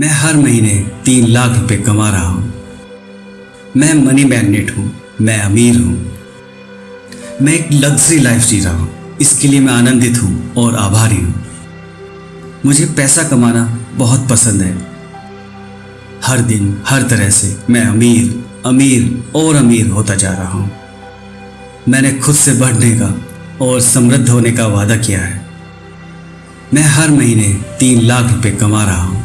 मैं हर महीने तीन लाख रुपए कमा रहा हूँ। मैं मनी मैग्नेट हूँ, मैं अमीर हूँ। मैं एक लग्जरी लाइफ जी रहा हूँ। इसके लिए मैं आनंदित हूँ और आभारी हूँ। मुझे पैसा कमाना बहुत पसंद है। हर दिन, हर तरह से मैं अमीर अमीर और अमीर होता जा रहा हूँ। मैंने खुद से बढ़ने का और समृद्ध होने का वादा किया है। मैं हर महीने तीन लाख रुपए कमा रहा हूँ।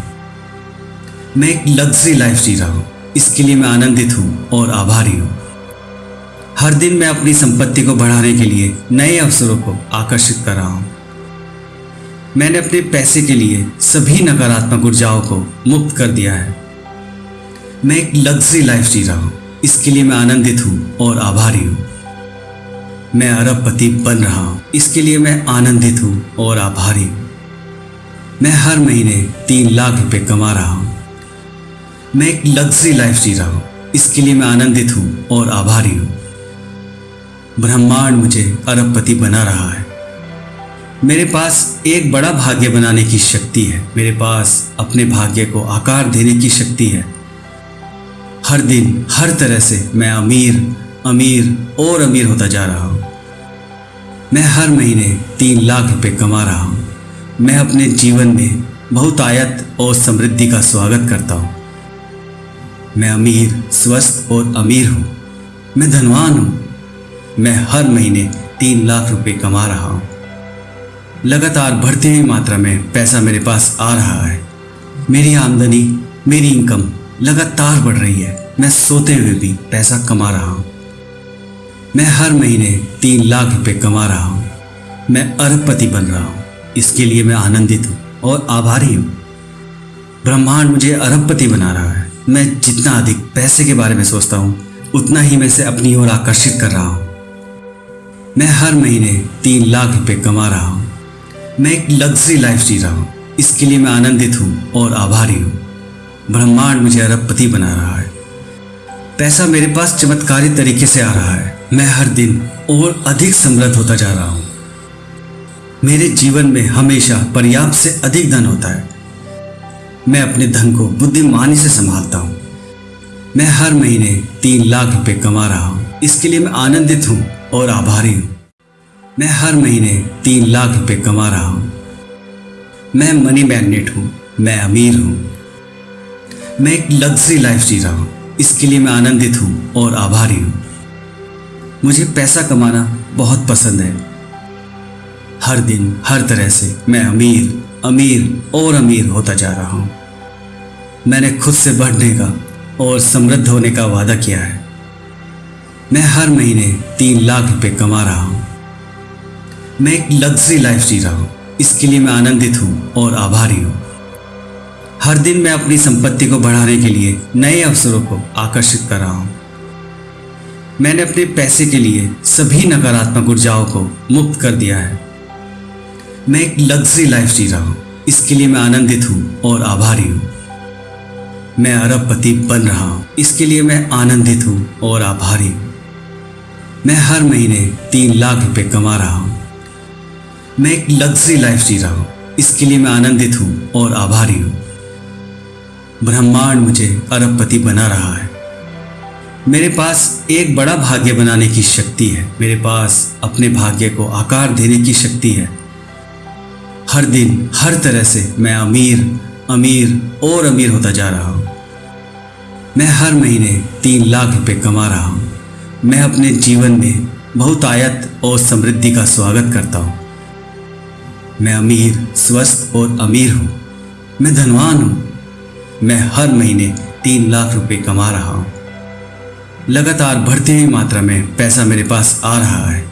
मैं एक लग्जरी लाइफ जी रहा हूँ। इसके लिए मैं आनंदित हूँ और आभारी हूँ। हर दिन मैं अपनी संपत्ति को बढ़ाने के लिए नए अवसरों को आकर्षित कर रहा हूँ। मैंने अपने पैसे के लिए सभी नकारात्मक ऊर्जाओं को मुक्त कर दिया है। मैं एक लग्जरी लाइफ जी रहा हूँ। इसके लिए मैं आनंदित हूँ और आभारी हूँ। मैं अरबपति बन रहा हूँ। इसके लिए मैं आनंदित हूँ और आभारी हूँ। मैं हर महीने तीन लाख रुपए कमा रहा हूँ। मैं एक लग्जरी लाइफ जी रहा हूँ। इसके लिए मैं आनंदित हूँ और आभारी हूँ। ब्रह्मांड मुझे अरबपति बना रहा है। मेरे पास एक बड़ा भाग्य बनाने की शक्ति है। मेरे पास अपने भाग्य को आकार देने की शक्ति है। हर दिन, हर तरह से मैं अमीर अमीर और अमीर होता जा रहा हूँ। मैं हर महीने तीन लाख रुपए कमा रहा हूँ। मैं अपने जीवन में बहुत आयत और समृद्धि का स्वागत करता हूँ। मैं अमीर, स्वस्थ और अमीर हूँ। मैं धनवान हूँ। मैं हर महीने तीन लाख रुपए कमा रहा हूँ। लगातार बढ़ती हुई मात्रा में पैसा मेरे पास आ रहा है। मेरी आमदनी, मेरी इनकम लगातार बढ़ रही है। मैं सोते हुए भी पैसा कमा रहा हूँ। मैं हर महीने तीन लाख रुपए कमा रहा हूँ। मैं अरबपति बन रहा हूँ। इसके लिए मैं आनंदित हूँ और आभारी हूँ। ब्रह्मांड मुझे अरबपति बना रहा है। मैं जितना अधिक पैसे के बारे में सोचता हूँ, उतना ही मैं इसे अपनी ओर आकर्षित कर रहा हूँ। मैं हर महीने तीन लाख रुपए कमा रहा हूँ। मैं एक लग्जरी लाइफ जी रहा हूँ। इसके लिए मैं आनंदित हूँ और आभारी हूँ। ब्रह्मांड मुझे अरबपति बना रहा है। पैसा मेरे पास चमत्कारी तरीके से आ रहा है। मैं हर दिन और अधिक समृद्ध होता जा रहा हूँ। मेरे जीवन में हमेशा पर्याप्त से अधिक धन होता है। मैं अपने धन को बुद्धिमानी से संभालता हूँ। मैं हर महीने तीन लाख रुपए कमा रहा हूँ। इसके लिए मैं आनंदित हूँ और आभारी हूँ। मैं हर महीने तीन लाख रुपए कमा रहा हूँ। मैं मनी मैग्नेट हूँ। मैं अमीर हूँ। मैं एक लग्जरी लाइफ जी रहा हूँ। इसके लिए मैं आनंदित हूँ और आभारी हूँ। मुझे पैसा कमाना बहुत पसंद है। हर दिन, हर तरह से मैं अमीर अमीर और अमीर होता जा रहा हूँ। मैंने खुद से बढ़ने का और समृद्ध होने का वादा किया है। मैं हर महीने तीन लाख रुपए कमा रहा हूँ। मैं एक लग्जरी लाइफ जी रहा हूँ। इसके लिए मैं आनंदित हूँ और आभारी हूँ। हर दिन मैं अपनी संपत्ति को बढ़ाने के लिए नए अवसरों को आकर्षित कर रहा हूँ। मैंने अपने पैसे के लिए सभी नकारात्मक ऊर्जाओं को मुक्त कर दिया है। मैं एक लग्जरी लाइफ जी रहा हूँ। इसके लिए मैं आनंदित हूँ और आभारी हूँ। मैं अरबपति बन रहा हूँ। इसके लिए मैं आनंदित हूँ और आभारी हूँ। मैं हर महीने तीन लाख रुपए कमा रहा हूँ। मैं एक लग्जरी लाइफ जी रहा हूँ। इसके लिए मैं आनंदित हूँ और आभारी हूँ। ब्रह्मांड मुझे अरबपति बना रहा है। मेरे पास एक बड़ा भाग्य बनाने की शक्ति है। मेरे पास अपने भाग्य को आकार देने की शक्ति है। हर दिन, हर तरह से मैं अमीर अमीर और अमीर होता जा रहा हूँ। मैं हर महीने तीन लाख रुपए कमा रहा हूँ। मैं अपने जीवन में बहुत आयत और समृद्धि का स्वागत करता हूँ। मैं अमीर, स्वस्थ और अमीर हूँ। मैं धनवान हूँ। मैं हर महीने तीन लाख रुपए कमा रहा हूँ। लगातार बढ़ती हुई मात्रा में पैसा मेरे पास आ रहा है।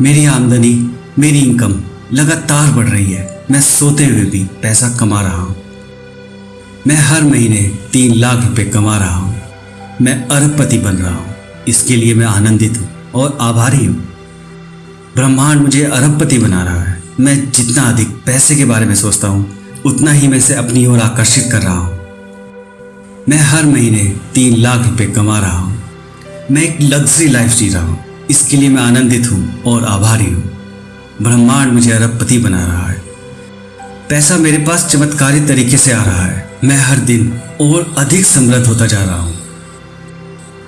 मेरी आमदनी, मेरी इनकम लगातार बढ़ रही है। मैं सोते हुए भी पैसा कमा रहा हूँ। मैं हर महीने तीन लाख रुपए कमा रहा हूँ। मैं अरबपति बन रहा हूँ। इसके लिए मैं आनंदित हूँ और आभारी हूँ। ब्रह्मांड मुझे अरबपति बना रहा है। मैं जितना अधिक पैसे के बारे में सोचता हूँ, उतना ही मैं इसे अपनी ओर आकर्षित कर रहा हूँ। मैं हर महीने तीन लाख रुपए कमा रहा हूँ। मैं एक लग्जरी लाइफ जी रहा हूँ। इसके लिए मैं आनंदित हूँ और आभारी हूँ। ब्रह्मांड मुझे अरबपति बना रहा है। पैसा मेरे पास चमत्कारी तरीके से आ रहा है। मैं हर दिन और अधिक समृद्ध होता जा रहा हूँ।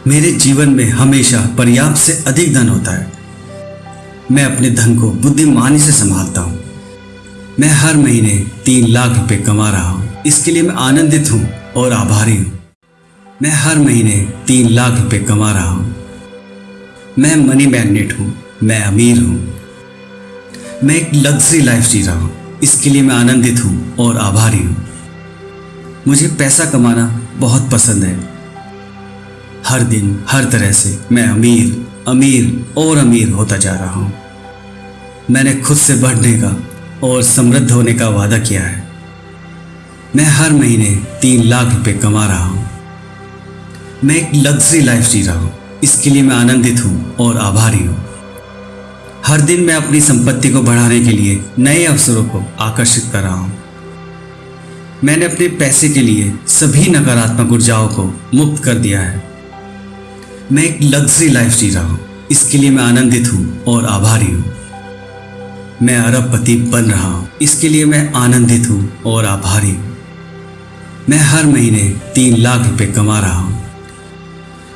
मेरे जीवन में हमेशा पर्याप्त से अधिक धन होता है। मैं अपने धन को बुद्धिमानी से संभालता हूँ। मैं हर महीने तीन लाख रुपए कमा रहा हूँ। इसके लिए मैं आनंदित हूँ और आभारी हूँ। मैं हर महीने तीन लाख रुपए कमा रहा हूँ। मैं मनी मैग्नेट हूँ। मैं अमीर हूँ। मैं एक लग्जरी लाइफ जी रहा हूँ। इसके लिए मैं आनंदित हूँ और आभारी हूँ। मुझे पैसा कमाना बहुत पसंद है। हर दिन, हर तरह से मैं अमीर अमीर और अमीर होता जा रहा हूँ। मैंने खुद से बढ़ने का और समृद्ध होने का वादा किया है। मैं हर महीने तीन लाख रुपए कमा रहा हूँ। मैं एक लग्जरी लाइफ जी रहा हूँ। इसके लिए मैं आनंदित हूँ और आभारी हूँ। हर दिन मैं अपनी संपत्ति को बढ़ाने के लिए नए अवसरों को आकर्षित कर रहा हूँ। मैंने अपने पैसे के लिए सभी नकारात्मक ऊर्जाओं को मुक्त कर दिया है। मैं एक लग्जरी लाइफ जी रहा हूँ। इसके लिए मैं आनंदित हूँ और आभारी हूँ। मैं अरबपति बन रहा हूँ। इसके लिए मैं आनंदित हूँ और आभारी हूँ। मैं हर महीने तीन लाख रुपए कमा रहा हूँ।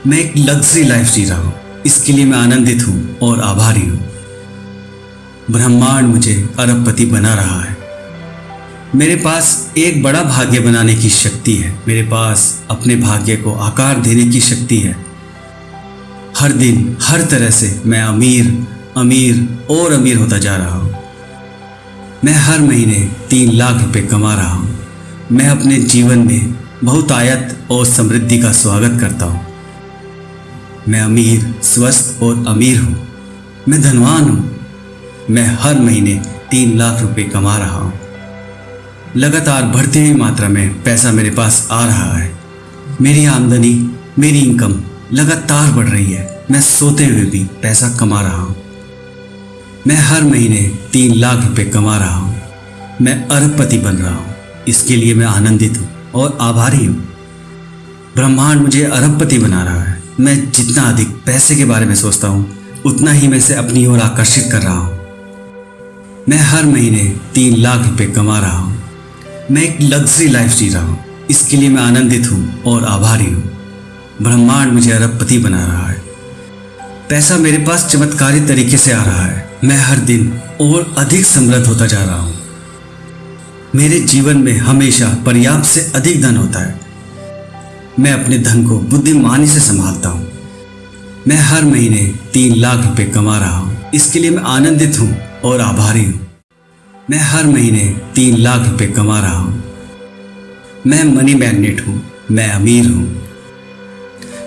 मैं एक लग्जरी लाइफ जी रहा हूँ। इसके लिए मैं आनंदित हूँ और आभारी हूँ। ब्रह्मांड मुझे अरबपति बना रहा है। मेरे पास एक बड़ा भाग्य बनाने की शक्ति है। मेरे पास अपने भाग्य को आकार देने की शक्ति है। हर दिन, हर तरह से मैं अमीर अमीर और अमीर होता जा रहा हूँ। मैं हर महीने तीन लाख रुपए कमा रहा हूँ। मैं अपने जीवन में बहुत आयत और समृद्धि का स्वागत करता हूँ। मैं अमीर, स्वस्थ और अमीर हूँ। मैं धनवान हूँ। मैं हर महीने तीन लाख रुपए कमा रहा हूँ। लगातार बढ़ती हुई मात्रा में पैसा मेरे पास आ रहा है। मेरी आमदनी, मेरी इनकम लगातार बढ़ रही है। मैं सोते हुए भी पैसा कमा रहा हूँ। मैं हर महीने तीन लाख रुपए कमा रहा हूँ। मैं अरबपति बन रहा हूँ। इसके लिए मैं आनंदित हूँ और आभारी हूँ। ब्रह्मांड मुझे अरबपति बना रहा है। मैं जितना अधिक पैसे के बारे में सोचता हूँ, उतना ही मैं इसे अपनी ओर आकर्षित कर रहा हूँ। मैं हर महीने तीन लाख रुपए कमा रहा हूँ। मैं एक लग्जरी लाइफ जी रहा हूँ। इसके लिए मैं आनंदित हूँ और आभारी हूँ। ब्रह्मांड मुझे अरबपति बना रहा है। पैसा मेरे पास चमत्कारी तरीके से आ रहा है। मैं हर दिन और अधिक समृद्ध होता जा रहा हूँ। मेरे जीवन में हमेशा पर्याप्त से अधिक धन होता है। मैं अपने धन को बुद्धिमानी से संभालता हूँ। मैं हर महीने तीन लाख रुपए कमा रहा हूँ। इसके लिए मैं आनंदित हूँ और आभारी हूँ। मैं हर महीने तीन लाख रुपए कमा रहा हूँ। मैं मनी मैग्नेट हूँ, मैं अमीर हूँ।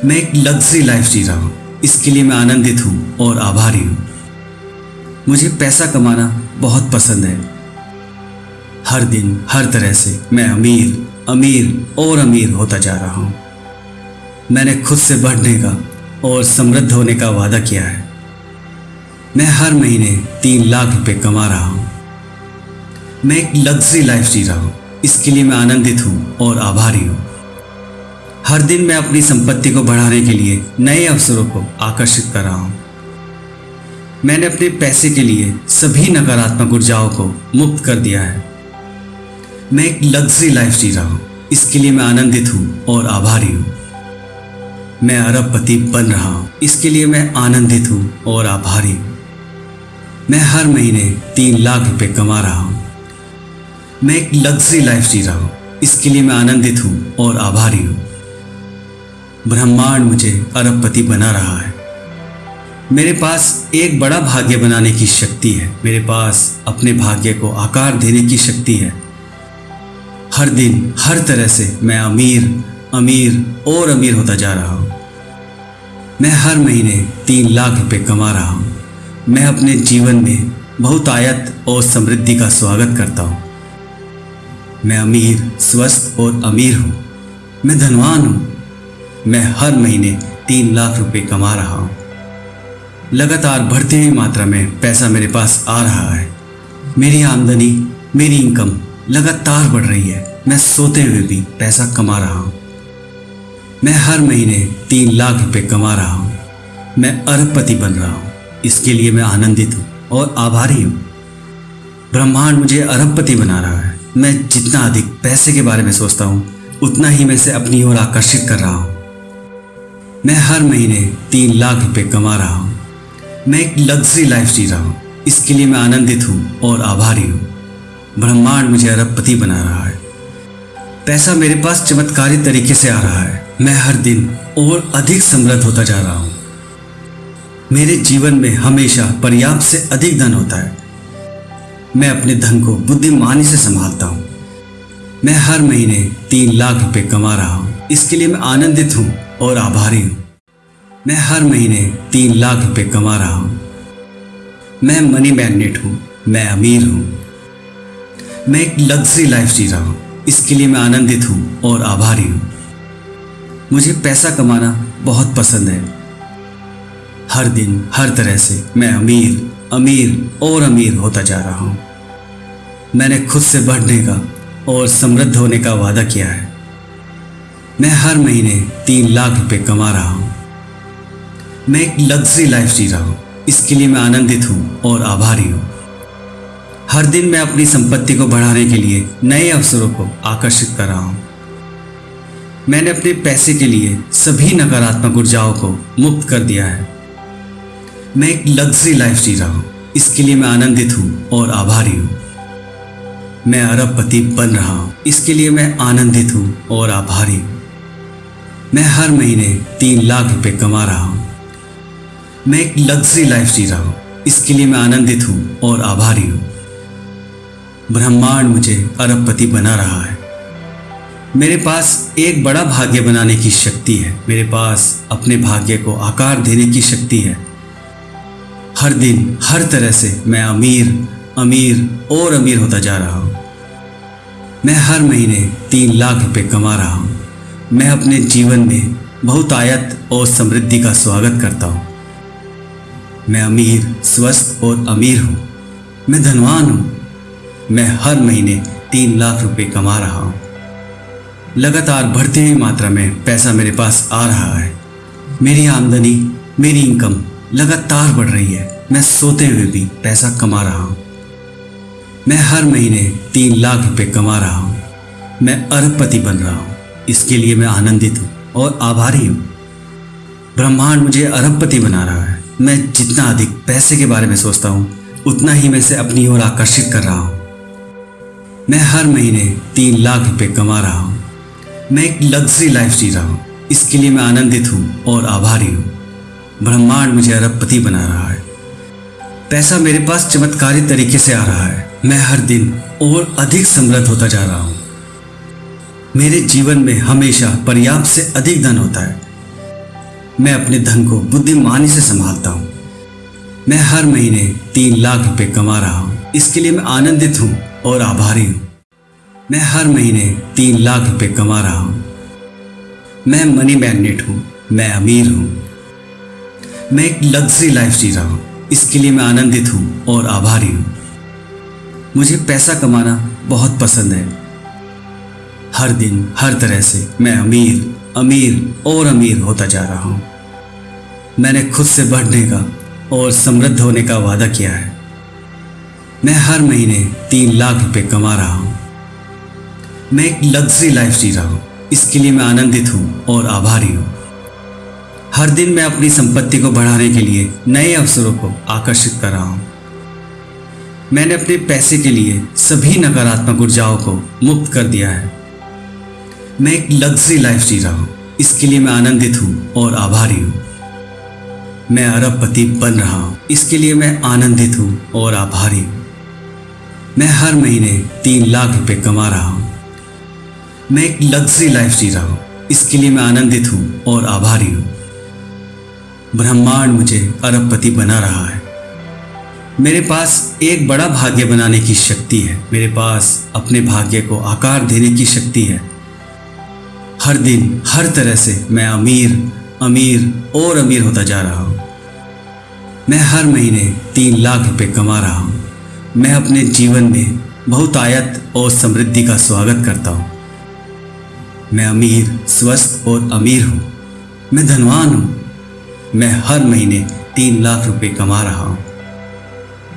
मैं एक लग्जरी लाइफ जी रहा हूँ। इसके लिए मैं आनंदित हूँ और आभारी हूँ। मुझे पैसा कमाना बहुत पसंद है। हर दिन, हर तरह से मैं अमीर अमीर और अमीर होता जा रहा हूँ। मैंने खुद से बढ़ने का और समृद्ध होने का वादा किया है। मैं हर महीने तीन लाख रुपए कमा रहा हूँ। मैं एक लग्जरी लाइफ जी रहा हूँ। इसके लिए मैं आनंदित हूँ और आभारी हूँ। हर दिन मैं अपनी संपत्ति को बढ़ाने के लिए नए अवसरों को आकर्षित कर रहा हूँ। मैंने अपने पैसे के लिए सभी नकारात्मक ऊर्जाओं को मुक्त कर दिया है। मैं एक लग्जरी लाइफ जी रहा हूँ। इसके लिए मैं आनंदित हूँ और आभारी हूँ। मैं अरबपति बन रहा हूँ। इसके लिए मैं आनंदित हूँ और आभारी हूँ। मैं हर महीने तीन लाख रुपए कमा रहा हूँ। मैं एक लग्जरी लाइफ जी रहा हूँ। इसके लिए मैं आनंदित हूँ और आभारी हूँ। ब्रह्मांड मुझे अरबपति बना रहा है। मेरे पास एक बड़ा भाग्य बनाने की शक्ति है। मेरे पास अपने भाग्य को आकार देने की शक्ति है। हर दिन, हर तरह से मैं अमीर अमीर और अमीर होता जा रहा हूँ। मैं हर महीने तीन लाख रुपए कमा रहा हूँ। मैं अपने जीवन में बहुत आयत और समृद्धि का स्वागत करता हूँ। मैं अमीर, स्वस्थ और अमीर हूँ। मैं धनवान हूँ। मैं हर महीने तीन लाख रुपए कमा रहा हूँ। लगातार बढ़ती हुई मात्रा में पैसा मेरे पास आ रहा है। मेरी आमदनी, मेरी इनकम लगातार बढ़ रही है। मैं सोते हुए भी पैसा कमा रहा हूँ। मैं हर महीने तीन लाख रुपए कमा रहा हूँ। मैं अरबपति बन रहा हूँ। इसके लिए मैं आनंदित हूँ और आभारी हूँ। ब्रह्मांड मुझे अरबपति बना रहा है। मैं जितना अधिक पैसे के बारे में सोचता हूँ, उतना ही मैं इसे अपनी ओर आकर्षित कर रहा हूँ। मैं हर महीने तीन लाख रुपए कमा रहा हूँ। मैं एक लग्जरी लाइफ जी रहा हूँ। इसके लिए मैं आनंदित हूँ और आभारी हूँ। ब्रह्मांड मुझे अरबपति बना रहा है। पैसा मेरे पास चमत्कारी तरीके से आ रहा है। मैं हर दिन और अधिक समृद्ध होता जा रहा हूँ। मेरे जीवन में हमेशा पर्याप्त से अधिक धन होता है। मैं अपने धन को बुद्धिमानी से संभालता हूँ। मैं हर महीने तीन लाख रुपए कमा रहा हूँ। इसके लिए मैं आनंदित हूँ और आभारी हूँ। मैं हर महीने तीन लाख रुपए कमा रहा हूँ। मैं मनी मैग्नेट हूँ। मैं अमीर हूँ। मैं एक लग्जरी लाइफ जी रहा हूँ। इसके लिए मैं आनंदित हूँ और आभारी हूँ। मुझे पैसा कमाना बहुत पसंद है। हर दिन, हर तरह से मैं अमीर। अमीर और अमीर होता जा रहा हूँ। मैंने खुद से बढ़ने का और समृद्ध होने का वादा किया है। मैं हर महीने तीन लाख रुपए कमा रहा हूँ। मैं एक लग्जरी लाइफ जी रहा हूँ। इसके लिए मैं आनंदित हूँ और आभारी हूँ। हर दिन मैं अपनी संपत्ति को बढ़ाने के लिए नए अवसरों को आकर्षित कर रहा हूँ। मैंने अपने पैसे के लिए सभी नकारात्मक ऊर्जाओं को मुक्त कर दिया है। मैं एक लग्जरी लाइफ जी रहा हूँ। इसके लिए मैं आनंदित हूँ और आभारी हूँ। मैं अरबपति बन रहा हूँ। इसके लिए मैं आनंदित हूँ और आभारी हूँ। मैं हर महीने तीन लाख रुपए कमा रहा हूँ। मैं एक लग्जरी लाइफ जी रहा हूँ। इसके लिए मैं आनंदित हूँ और आभारी हूँ। ब्रह्मांड मुझे अरबपति बना रहा है। मेरे पास एक बड़ा भाग्य बनाने की शक्ति है। मेरे पास अपने भाग्य को आकार देने की शक्ति है। हर दिन, हर तरह से मैं अमीर अमीर और अमीर होता जा रहा हूँ। मैं हर महीने तीन लाख रुपए कमा रहा हूँ। मैं अपने जीवन में बहुत आयत और समृद्धि का स्वागत करता हूँ। मैं अमीर, स्वस्थ और अमीर हूँ। मैं धनवान हूँ। मैं हर महीने तीन लाख रुपए कमा रहा हूँ। लगातार बढ़ती हुई मात्रा में पैसा मेरे पास आ रहा है। मेरी आमदनी, मेरी इनकम लगातार बढ़ रही है। मैं सोते हुए भी पैसा कमा रहा हूँ। मैं हर महीने तीन लाख रुपए कमा रहा हूँ। मैं अरबपति बन रहा हूँ। इसके लिए मैं आनंदित हूँ और आभारी हूँ। ब्रह्मांड मुझे अरबपति बना रहा है। मैं जितना अधिक पैसे के बारे में सोचता हूँ, उतना ही मैं इसे अपनी ओर आकर्षित कर रहा हूँ। मैं हर महीने तीन लाख रुपए कमा रहा हूँ। मैं एक लग्जरी लाइफ जी रहा हूँ। इसके लिए मैं आनंदित हूँ और आभारी हूँ। ब्रह्मांड मुझे अरबपति बना रहा है। पैसा मेरे पास चमत्कारी तरीके से आ रहा है। मैं हर दिन और अधिक समृद्ध होता जा रहा हूँ। मेरे जीवन में हमेशा पर्याप्त से अधिक धन होता है। मैं अपने धन को बुद्धिमानी से संभालता हूँ। मैं हर महीने तीन लाख रुपए कमा रहा हूँ। इसके लिए मैं आनंदित हूँ और आभारी हूँ। मैं हर महीने तीन लाख रुपए कमा रहा हूँ। मैं मनी मैग्नेट हूँ। मैं अमीर हूँ। मैं एक लग्जरी लाइफ जी रहा हूँ। इसके लिए मैं आनंदित हूँ और आभारी हूँ। मुझे पैसा कमाना बहुत पसंद है। हर दिन, हर तरह से मैं अमीर अमीर और अमीर होता जा रहा हूँ। मैंने खुद से बढ़ने का और समृद्ध होने का वादा किया है। मैं हर महीने तीन लाख रुपए कमा रहा हूँ। मैं एक लग्जरी लाइफ जी रहा हूँ। इसके लिए मैं आनंदित हूँ और आभारी हूँ। हर दिन मैं अपनी संपत्ति को बढ़ाने के लिए नए अवसरों को आकर्षित कर रहा हूँ। मैंने अपने पैसे के लिए सभी नकारात्मक ऊर्जाओं को मुक्त कर दिया है। मैं एक लग्जरी लाइफ जी रहा हूँ। इसके लिए मैं आनंदित हूँ और आभारी हूँ। मैं अरबपति बन रहा हूँ। इसके लिए मैं आनंदित हूँ और आभारी हूँ। मैं हर महीने तीन लाख रुपए कमा रहा हूँ। मैं एक लग्जरी लाइफ जी रहा हूँ। इसके लिए मैं आनंदित हूँ और आभारी हूँ। ब्रह्मांड मुझे अरबपति बना रहा है। मेरे पास एक बड़ा भाग्य बनाने की शक्ति है। मेरे पास अपने भाग्य को आकार देने की शक्ति है। हर दिन, हर तरह से मैं अमीर अमीर और अमीर होता जा रहा हूँ। मैं हर महीने तीन लाख रुपए कमा रहा हूँ। मैं अपने जीवन में बहुत आयत और समृद्धि का स्वागत करता हूँ। मैं अमीर, स्वस्थ और अमीर हूँ। मैं धनवान हूँ। मैं हर महीने तीन लाख रुपए कमा रहा हूँ।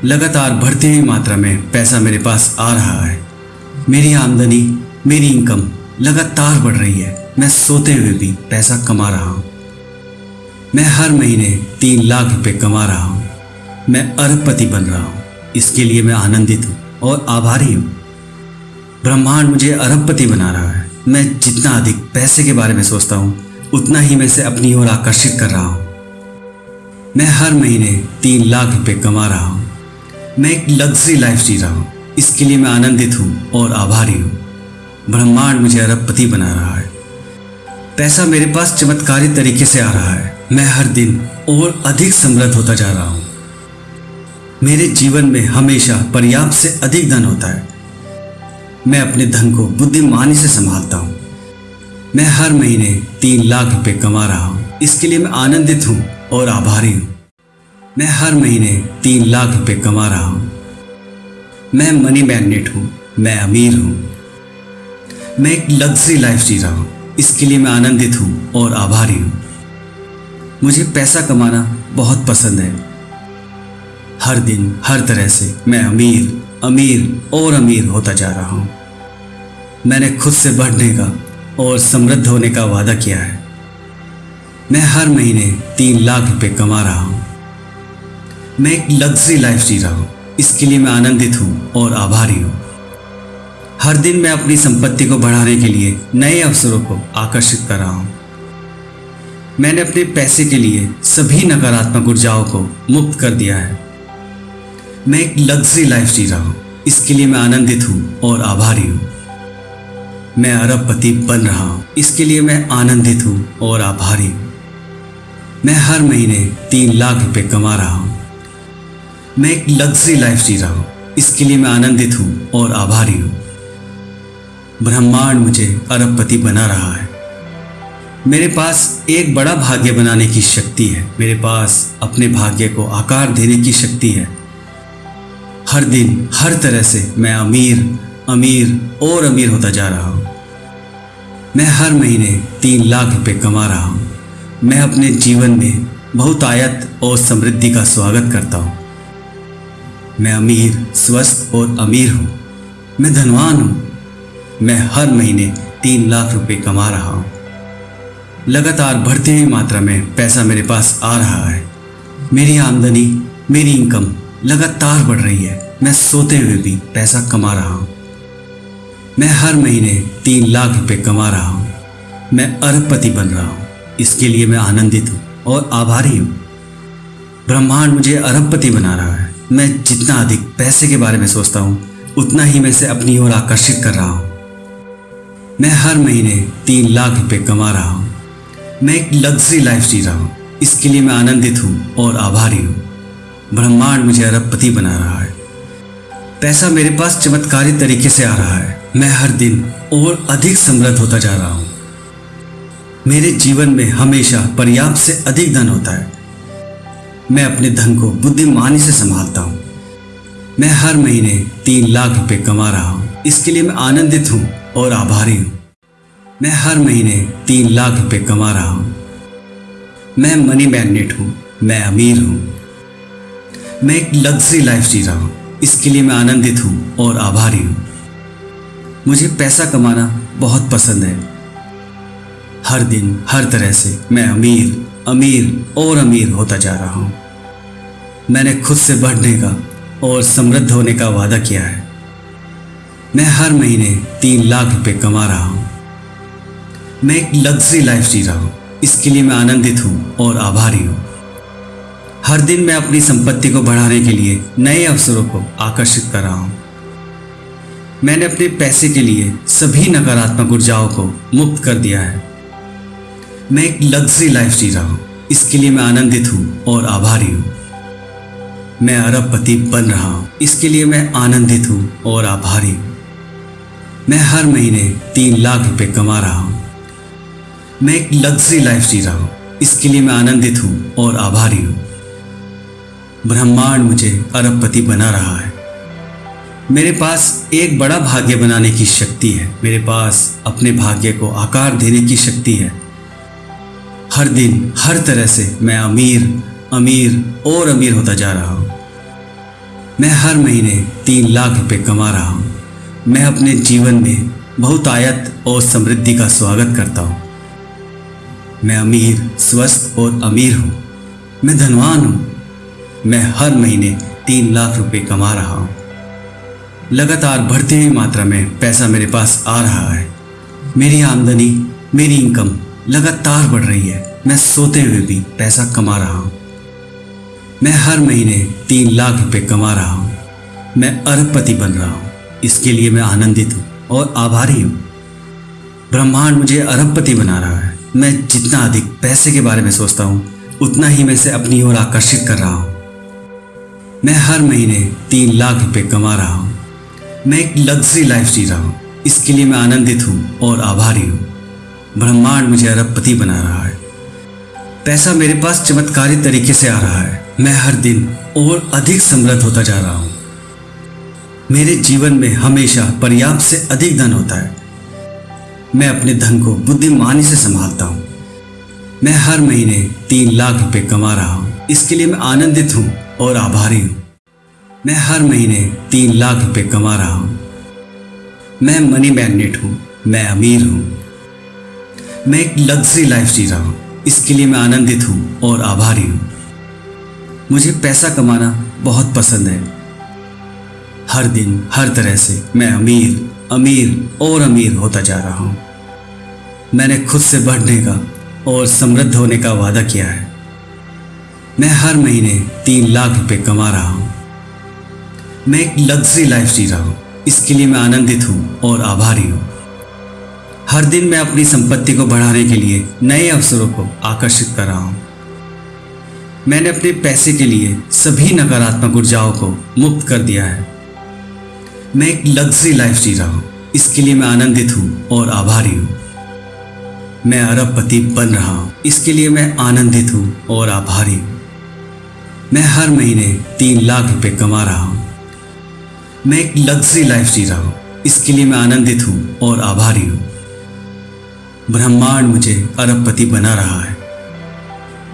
लगातार बढ़ती हुई मात्रा में पैसा मेरे पास आ रहा है। मेरी आमदनी, मेरी इनकम लगातार बढ़ रही है। मैं सोते हुए भी पैसा कमा रहा हूँ। मैं हर महीने तीन लाख रुपए कमा रहा हूँ। मैं अरबपति बन रहा हूँ। इसके लिए मैं आनंदित हूँ और आभारी हूँ। ब्रह्मांड मुझे अरबपति बना रहा है। मैं जितना अधिक पैसे के बारे में सोचता हूँ, उतना ही मैं इसे अपनी ओर आकर्षित कर रहा हूँ। मैं हर महीने तीन लाख रुपए कमा रहा हूँ। मैं एक लग्जरी लाइफ जी रहा हूँ। इसके लिए मैं आनंदित हूँ और आभारी हूँ। ब्रह्मांड मुझे अरबपति बना रहा है। पैसा मेरे पास चमत्कारी तरीके से आ रहा है। मैं हर दिन और अधिक समृद्ध होता जा रहा हूँ। मेरे जीवन में हमेशा पर्याप्त से अधिक धन होता है। मैं अपने धन को बुद्धिमानी से संभालता हूँ। मैं हर महीने तीन लाख रुपए कमा रहा हूँ। इसके लिए मैं आनंदित हूँ। और आभारी हूँ। मैं हर महीने तीन लाख रुपए कमा रहा हूँ। मैं मनी मैग्नेट हूँ, मैं अमीर हूँ। मैं एक लग्जरी लाइफ जी रहा हूँ। इसके लिए मैं आनंदित हूँ और आभारी हूँ। मुझे पैसा कमाना बहुत पसंद है। हर दिन, हर तरह से मैं अमीर अमीर और अमीर होता जा रहा हूँ। मैंने खुद से बढ़ने का और समृद्ध होने का वादा किया है। मैं हर महीने तीन लाख रुपए कमा रहा हूँ। मैं एक लग्जरी लाइफ जी रहा हूँ। इसके लिए मैं आनंदित हूँ और आभारी हूँ। हर दिन मैं अपनी संपत्ति को बढ़ाने के लिए नए अवसरों को आकर्षित कर रहा हूँ। मैंने अपने पैसे के लिए सभी नकारात्मक ऊर्जाओं को मुक्त कर दिया है। मैं एक लग्जरी लाइफ जी रहा हूँ। इसके लिए मैं आनंदित हूँ और आभारी हूँ। मैं अरबपति बन रहा हूँ। इसके लिए मैं आनंदित हूँ और आभारी हूँ। मैं हर महीने तीन लाख रुपए कमा रहा हूँ। मैं एक लग्जरी लाइफ जी रहा हूँ। इसके लिए मैं आनंदित हूँ और आभारी हूँ। ब्रह्मांड मुझे अरबपति बना रहा है। मेरे पास एक बड़ा भाग्य बनाने की शक्ति है। मेरे पास अपने भाग्य को आकार देने की शक्ति है। हर दिन, हर तरह से मैं अमीर अमीर और अमीर होता जा रहा हूँ। मैं हर महीने तीन लाख रुपए कमा रहा हूँ। मैं अपने जीवन में बहुत आयत और समृद्धि का स्वागत करता हूँ। मैं अमीर, स्वस्थ और अमीर हूँ। मैं धनवान हूँ। मैं हर महीने तीन लाख रुपए कमा रहा हूँ। लगातार बढ़ती हुई मात्रा में पैसा मेरे पास आ रहा है। मेरी आमदनी, मेरी इनकम लगातार बढ़ रही है। मैं सोते हुए भी पैसा कमा रहा हूँ। मैं हर महीने तीन लाख रुपए कमा रहा हूँ। मैं अरबपति बन रहा हूँ। इसके लिए मैं आनंदित हूँ और आभारी हूँ। ब्रह्मांड मुझे अरबपति बना रहा है। मैं जितना अधिक पैसे के बारे में सोचता हूँ, उतना ही मैं इसे अपनी ओर आकर्षित कर रहा हूँ। मैं हर महीने तीन लाख रुपए कमा रहा हूँ। मैं एक लग्जरी लाइफ जी रहा हूँ। इसके लिए मैं आनंदित हूँ और आभारी हूँ। ब्रह्मांड मुझे अरबपति बना रहा है। पैसा मेरे पास चमत्कारी तरीके से आ रहा है। मैं हर दिन और अधिक समृद्ध होता जा रहा हूँ। मेरे जीवन में हमेशा पर्याप्त से अधिक धन होता है। मैं अपने धन को बुद्धिमानी से संभालता हूँ। मैं हर महीने तीन लाख रुपए कमा रहा हूँ। इसके लिए मैं आनंदित हूँ और आभारी हूँ। मैं हर महीने तीन लाख रुपए कमा रहा हूँ। मैं मनी मैग्नेट हूँ। मैं अमीर हूँ। मैं एक लग्जरी लाइफ जी रहा हूँ। इसके लिए मैं आनंदित हूँ और आभारी हूँ। मुझे पैसा कमाना बहुत पसंद है। हर दिन, हर तरह से मैं अमीर अमीर और अमीर होता जा रहा हूँ। मैंने खुद से बढ़ने का और समृद्ध होने का वादा किया है। मैं हर महीने तीन लाख रुपए कमा रहा हूँ। मैं एक लग्जरी लाइफ जी रहा हूँ। इसके लिए मैं आनंदित हूँ और आभारी हूँ। हर दिन मैं अपनी संपत्ति को बढ़ाने के लिए नए अवसरों को आकर्षित कर रहा हूँ। मैंने अपने पैसे के लिए सभी नकारात्मक ऊर्जाओं को मुक्त कर दिया है। मैं एक लग्जरी लाइफ जी रहा हूँ। इसके लिए मैं आनंदित हूँ और आभारी हूँ। मैं अरबपति बन रहा हूँ। इसके लिए मैं आनंदित हूँ और आभारी हूँ। मैं हर महीने तीन लाख रुपए कमा रहा हूँ। मैं एक लग्जरी लाइफ जी रहा हूँ। इसके लिए मैं आनंदित हूँ और आभारी हूँ। ब्रह्मांड मुझे अरबपति बना रहा है। मेरे पास एक बड़ा भाग्य बनाने की शक्ति है। मेरे पास अपने भाग्य को आकार देने की शक्ति है। हर दिन हर तरह से मैं अमीर अमीर और अमीर होता जा रहा हूँ। मैं हर महीने तीन लाख रुपए कमा रहा हूँ। मैं अपने जीवन में बहुत आयत और समृद्धि का स्वागत करता हूँ। मैं अमीर, स्वस्थ और अमीर हूँ। मैं धनवान हूँ। मैं हर महीने तीन लाख रुपए कमा रहा हूँ। लगातार बढ़ती हुई मात्रा में पैसा मेरे पास आ रहा है। मेरी आमदनी, मेरी इनकम लगातार बढ़ रही है। मैं सोते हुए भी पैसा कमा रहा हूँ। मैं हर महीने तीन लाख रुपए कमा रहा हूँ। मैं अरबपति बन रहा हूँ। इसके लिए मैं आनंदित हूँ और आभारी हूँ। ब्रह्मांड मुझे अरबपति बना रहा है। मैं जितना अधिक पैसे के बारे में सोचता हूँ, उतना ही मैं इसे अपनी ओर आकर्षित कर रहा हूँ। मैं हर महीने तीन लाख रुपए कमा रहा हूँ। मैं एक लग्जरी लाइफ जी रहा हूँ। इसके लिए मैं आनंदित हूँ और आभारी हूँ। ब्रह्मांड मुझे अरबपति बना रहा है। पैसा मेरे पास चमत्कारी तरीके से आ रहा है। मैं हर दिन और अधिक समृद्ध होता जा रहा हूँ। मेरे जीवन में हमेशा पर्याप्त से अधिक धन होता है। मैं अपने धन को बुद्धिमानी से संभालता हूँ। मैं हर महीने तीन लाख रुपए कमा रहा हूँ। इसके लिए मैं आनंदित हूँ और आभारी हूँ। मैं हर महीने तीन लाख रुपए कमा रहा हूँ। मैं मनी मैग्नेट हूँ। मैं अमीर हूँ। मैं एक लग्जरी लाइफ जी रहा हूँ। इसके लिए मैं आनंदित हूँ और आभारी हूँ। मुझे पैसा कमाना बहुत पसंद है। हर दिन, हर तरह से मैं अमीर अमीर और अमीर होता जा रहा हूँ। मैंने खुद से बढ़ने का और समृद्ध होने का वादा किया है। मैं हर महीने तीन लाख रुपए कमा रहा हूँ। मैं एक लग्जरी लाइफ जी रहा हूँ। इसके लिए मैं आनंदित हूँ और आभारी हूँ। हर दिन मैं अपनी संपत्ति को बढ़ाने के लिए नए अवसरों को आकर्षित कर रहा हूँ। मैंने अपने पैसे के लिए सभी नकारात्मक ऊर्जाओं को मुक्त कर दिया है। मैं एक लग्जरी लाइफ जी रहा हूँ। इसके लिए मैं आनंदित हूँ और आभारी हूँ। मैं अरबपति बन रहा हूँ। इसके लिए मैं आनंदित हूँ और आभारी हूँ। मैं हर महीने तीन लाख रुपए कमा रहा हूँ। मैं एक लग्जरी लाइफ जी रहा हूँ। इसके लिए मैं आनंदित हूँ और आभारी हूँ। ब्रह्मांड मुझे अरबपति बना रहा है।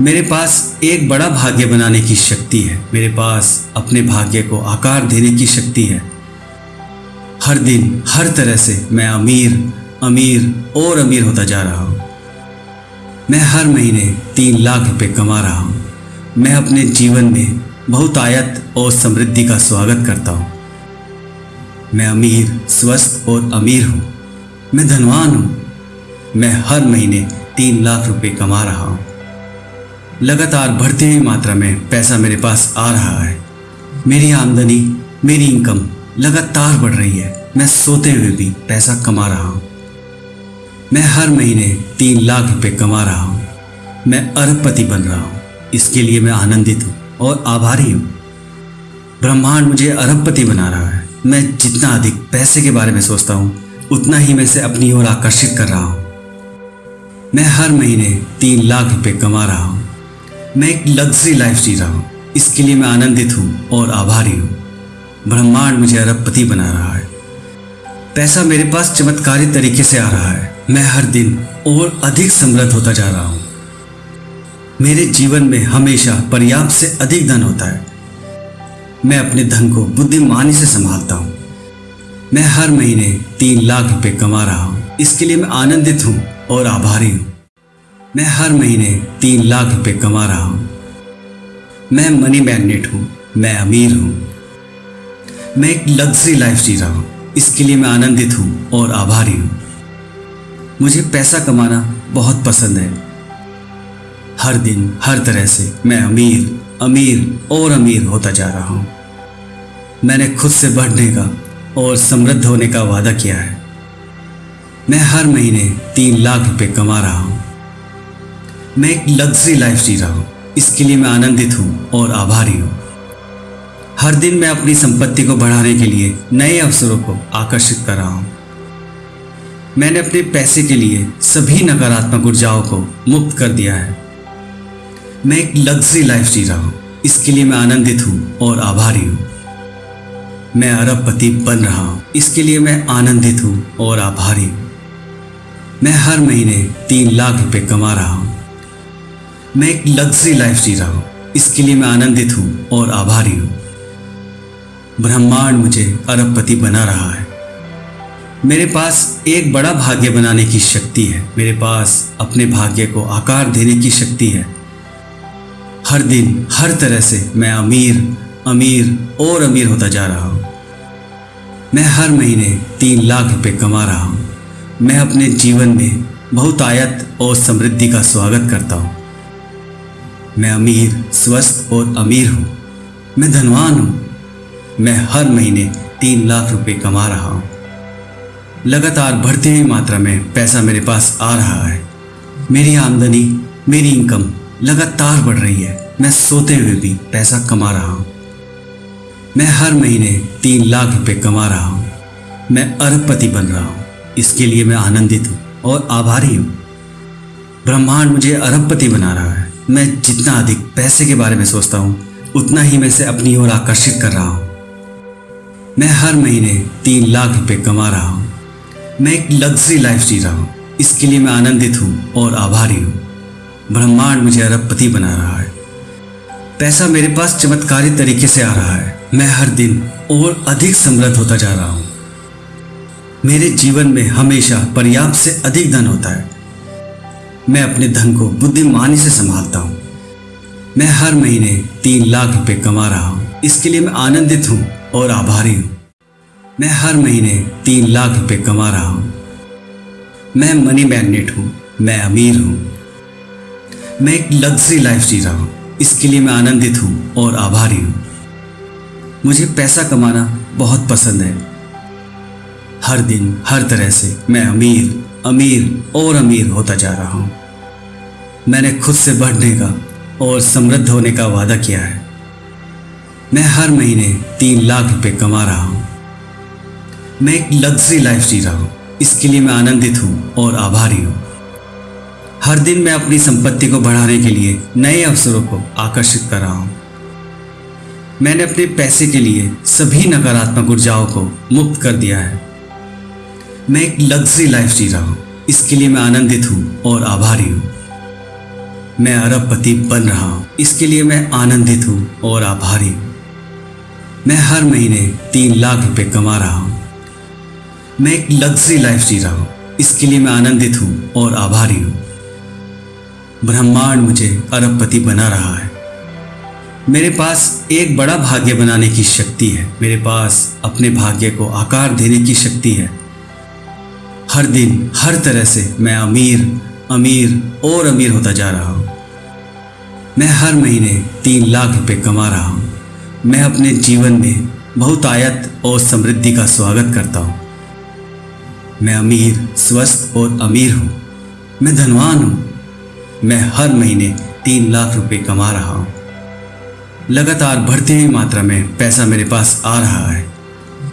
मेरे पास एक बड़ा भाग्य बनाने की शक्ति है। मेरे पास अपने भाग्य को आकार देने की शक्ति है। हर दिन, हर तरह से मैं अमीर अमीर और अमीर होता जा रहा हूँ। मैं हर महीने तीन लाख रुपए कमा रहा हूँ। मैं अपने जीवन में बहुत आयत और समृद्धि का स्वागत करता हूँ। मैं अमीर, स्वस्थ और अमीर हूँ। मैं धनवान हूँ। मैं हर महीने तीन लाख रुपए कमा रहा हूँ। लगातार बढ़ती हुई मात्रा में पैसा मेरे पास आ रहा है। मेरी आमदनी, मेरी इनकम लगातार बढ़ रही है। मैं सोते हुए भी पैसा कमा रहा हूँ। मैं हर महीने तीन लाख रुपए कमा रहा हूँ। मैं अरबपति बन रहा हूँ। इसके लिए मैं आनंदित हूँ और आभारी हूँ। ब्रह्मांड मुझे अरबपति बना रहा है। मैं जितना अधिक पैसे के बारे में सोचता हूँ, उतना ही मैं इसे अपनी ओर आकर्षित कर रहा हूँ। मैं हर महीने तीन लाख रुपए कमा रहा हूँ। मैं एक लग्जरी लाइफ जी रहा हूँ। इसके लिए मैं आनंदित हूँ और आभारी हूँ। ब्रह्मांड मुझे अरबपति बना रहा है। पैसा मेरे पास चमत्कारी तरीके से आ रहा है। मैं हर दिन और अधिक समृद्ध होता जा रहा हूँ। मेरे जीवन में हमेशा पर्याप्त से अधिक धन होता है। मैं अपने धन को बुद्धिमानी से संभालता हूँ। मैं हर महीने तीन लाख रुपए कमा रहा हूँ। इसके लिए मैं आनंदित हूँ। और आभारी हूँ। मैं हर महीने तीन लाख रुपए कमा रहा हूँ। मैं मनी मैग्नेट हूँ, मैं अमीर हूँ। मैं एक लग्जरी लाइफ जी रहा हूँ। इसके लिए मैं आनंदित हूँ और आभारी हूँ। मुझे पैसा कमाना बहुत पसंद है। हर दिन, हर तरह से मैं अमीर अमीर और अमीर होता जा रहा हूँ। मैंने खुद से बढ़ने का और समृद्ध होने का वादा किया है। मैं हर महीने तीन लाख रुपए कमा रहा हूँ। मैं एक लग्जरी लाइफ जी रहा हूँ। इसके लिए मैं आनंदित हूँ और आभारी हूँ। हर दिन मैं अपनी संपत्ति को बढ़ाने के लिए नए अवसरों को आकर्षित कर रहा हूँ। मैंने अपने पैसे के लिए सभी नकारात्मक ऊर्जाओं को मुक्त कर दिया है। मैं एक लग्जरी लाइफ जी रहा हूँ। इसके लिए मैं आनंदित हूँ और आभारी हूँ। मैं अरबपति बन रहा हूँ। इसके लिए मैं आनंदित हूँ और आभारी हूँ। मैं हर महीने तीन लाख रुपए कमा रहा हूँ। मैं एक लग्जरी लाइफ जी रहा हूँ। इसके लिए मैं आनंदित हूँ और आभारी हूँ। ब्रह्मांड मुझे अरबपति बना रहा है। मेरे पास एक बड़ा भाग्य बनाने की शक्ति है। मेरे पास अपने भाग्य को आकार देने की शक्ति है। हर दिन, हर तरह से मैं अमीर अमीर और अमीर होता जा रहा हूँ। मैं हर महीने तीन लाख रुपए कमा रहा हूँ। मैं अपने जीवन में बहुत आयत और समृद्धि का स्वागत करता हूँ। मैं अमीर, स्वस्थ और अमीर हूँ। मैं धनवान हूँ। मैं हर महीने तीन लाख रुपए कमा रहा हूँ। लगातार बढ़ती हुई मात्रा में पैसा मेरे पास आ रहा है। मेरी आमदनी, मेरी इनकम लगातार बढ़ रही है। मैं सोते हुए भी पैसा कमा रहा हूँ। मैं हर महीने तीन लाख रुपए कमा रहा हूँ। मैं अरबपति बन रहा हूँ। इसके लिए मैं आनंदित हूँ और आभारी हूँ। ब्रह्मांड मुझे अरबपति बना रहा है। मैं जितना अधिक पैसे के बारे में सोचता हूँ, उतना ही मैं इसे अपनी ओर आकर्षित कर रहा हूँ। मैं हर महीने तीन लाख रुपए कमा रहा हूँ। मैं एक लग्जरी लाइफ जी रहा हूँ। इसके लिए मैं आनंदित हूँ और आभारी हूँ। ब्रह्मांड मुझे अरबपति बना रहा है। पैसा मेरे पास चमत्कारी तरीके से आ रहा है। मैं हर दिन और अधिक समृद्ध होता जा रहा हूँ। मेरे जीवन में हमेशा पर्याप्त से अधिक धन होता है। मैं अपने धन को बुद्धिमानी से संभालता हूँ। मैं हर महीने तीन लाख रुपए कमा रहा हूँ। इसके लिए मैं आनंदित हूँ और आभारी हूँ। मैं हर महीने तीन लाख रुपए कमा रहा हूँ। मैं मनी मैग्नेट हूँ। मैं अमीर हूँ। मैं एक लग्जरी लाइफ जी रहा हूँ। इसके लिए मैं आनंदित हूँ और आभारी हूँ। मुझे पैसा कमाना बहुत पसंद है। हर दिन, हर तरह से मैं अमीर अमीर और अमीर होता जा रहा हूँ। मैंने खुद से बढ़ने का और समृद्ध होने का वादा किया है। मैं हर महीने तीन लाख रुपए कमा रहा हूँ। मैं एक लग्जरी लाइफ जी रहा हूँ। इसके लिए मैं आनंदित हूँ और आभारी हूँ। हर दिन मैं अपनी संपत्ति को बढ़ाने के लिए नए अवसरों को आकर्षित कर रहा हूँ। मैंने अपने पैसे के लिए सभी नकारात्मक ऊर्जाओं को मुक्त कर दिया है। मैं एक लग्जरी लाइफ जी रहा हूँ। इसके लिए मैं आनंदित हूँ और आभारी हूँ। मैं अरबपति बन रहा हूँ। इसके लिए मैं आनंदित हूँ और आभारी हूँ। मैं हर महीने तीन लाख रुपए कमा रहा हूँ। मैं एक लग्जरी लाइफ जी रहा हूँ। इसके लिए मैं आनंदित हूँ और आभारी हूँ। ब्रह्मांड मुझे अरबपति बना रहा है। मेरे पास एक बड़ा भाग्य बनाने की शक्ति है। मेरे पास अपने भाग्य को आकार देने की शक्ति है। हर दिन, हर तरह से मैं अमीर अमीर और अमीर होता जा रहा हूँ। मैं हर महीने तीन लाख रुपए कमा रहा हूँ। मैं अपने जीवन में बहुत आयत और समृद्धि का स्वागत करता हूँ। मैं अमीर, स्वस्थ और अमीर हूँ। मैं धनवान हूँ। मैं हर महीने तीन लाख रुपए कमा रहा हूँ। लगातार बढ़ती हुई मात्रा में पैसा मेरे पास आ रहा है।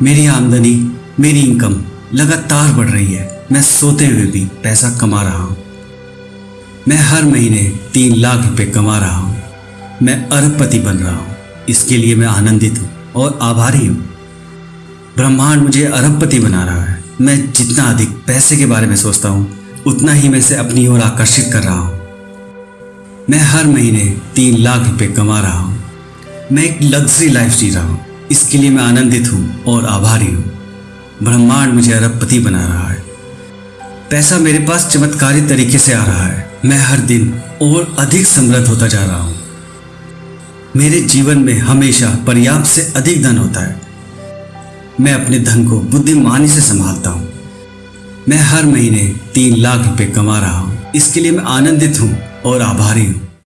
मेरी आमदनी, मेरी इनकम लगातार बढ़ रही है। मैं सोते हुए भी पैसा कमा रहा हूँ। मैं हर महीने तीन लाख रुपए कमा रहा हूँ। मैं अरबपति बन रहा हूँ। इसके लिए मैं आनंदित हूँ और आभारी हूँ। ब्रह्मांड मुझे अरबपति बना रहा है। मैं जितना अधिक पैसे के बारे में सोचता हूँ, उतना ही मैं इसे अपनी ओर आकर्षित कर रहा हूँ। मैं हर महीने तीन लाख रुपए कमा रहा हूँ। मैं एक लग्जरी लाइफ जी रहा हूँ। इसके लिए मैं आनंदित हूँ और आभारी हूँ। ब्रह्मांड मुझे अरबपति बना रहा है। पैसा मेरे पास चमत्कारी तरीके से आ रहा है। मैं हर दिन और अधिक समृद्ध होता जा रहा हूँ। मेरे जीवन में हमेशा पर्याप्त से अधिक धन होता है। मैं अपने धन को बुद्धिमानी से संभालता हूँ। मैं हर महीने तीन लाख रुपए कमा रहा हूँ। इसके लिए मैं आनंदित हूँ और आभारी हूँ।